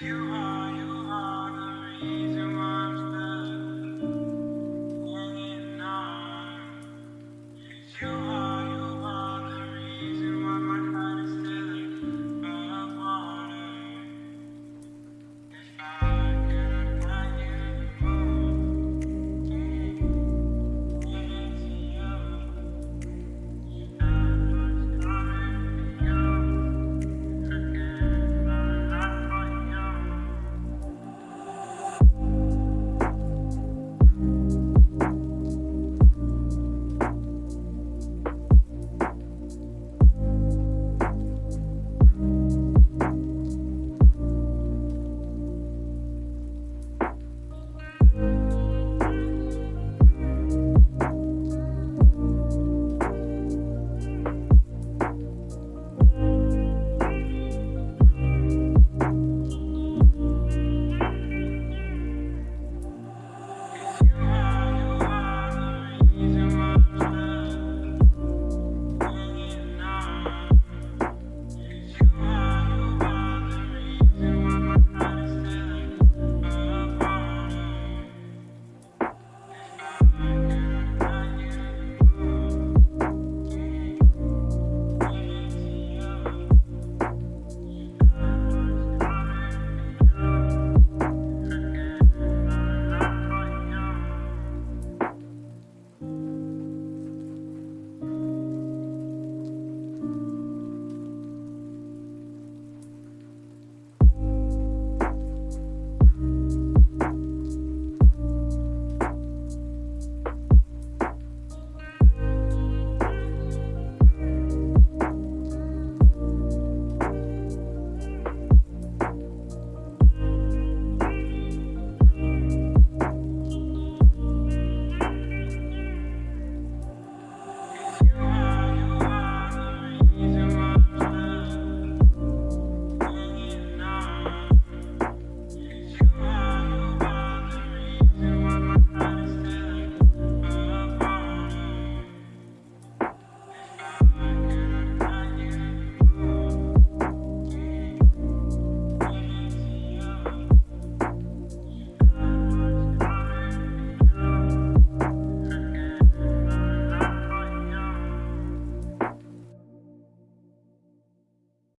you are.